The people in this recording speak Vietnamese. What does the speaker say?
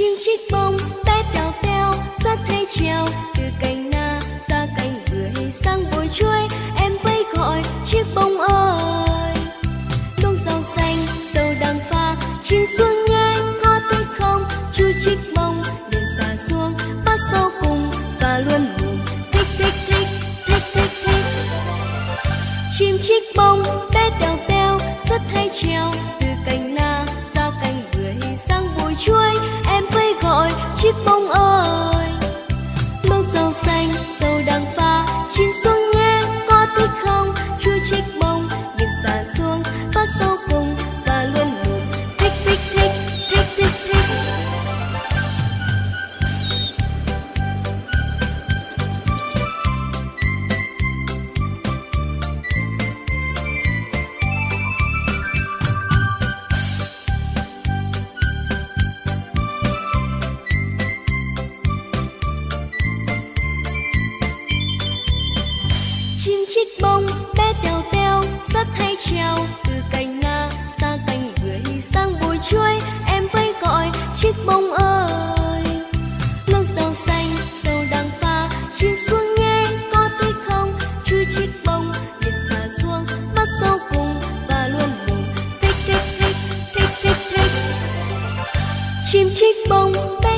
chim chích bông bé đào teo rất hay trèo từ cành na, ra cành bưởi, sang bồi chuối. Em bay gọi chiếc bông ơi! Đông rau xanh, dầu đang pha, chim xuống nghe có tới không. Chu chích bông liền xả xuống bắt sau cùng, và luôn mồm thích thích thích thích thích thích. Chim chích bông chích bông, bé teo teo, rất hay trèo từ cành na sang cành bưởi sang bụi chuối, em vẫy gọi chiếc bông ơi. Luống rau xanh, dầu đang pha, chim xuống nghe có thích không? Chú chiếc bông nhìn xa xuống, bắt sau cùng, và luôn mồm thích thích thích thích thích thích. Chim chích bông, bé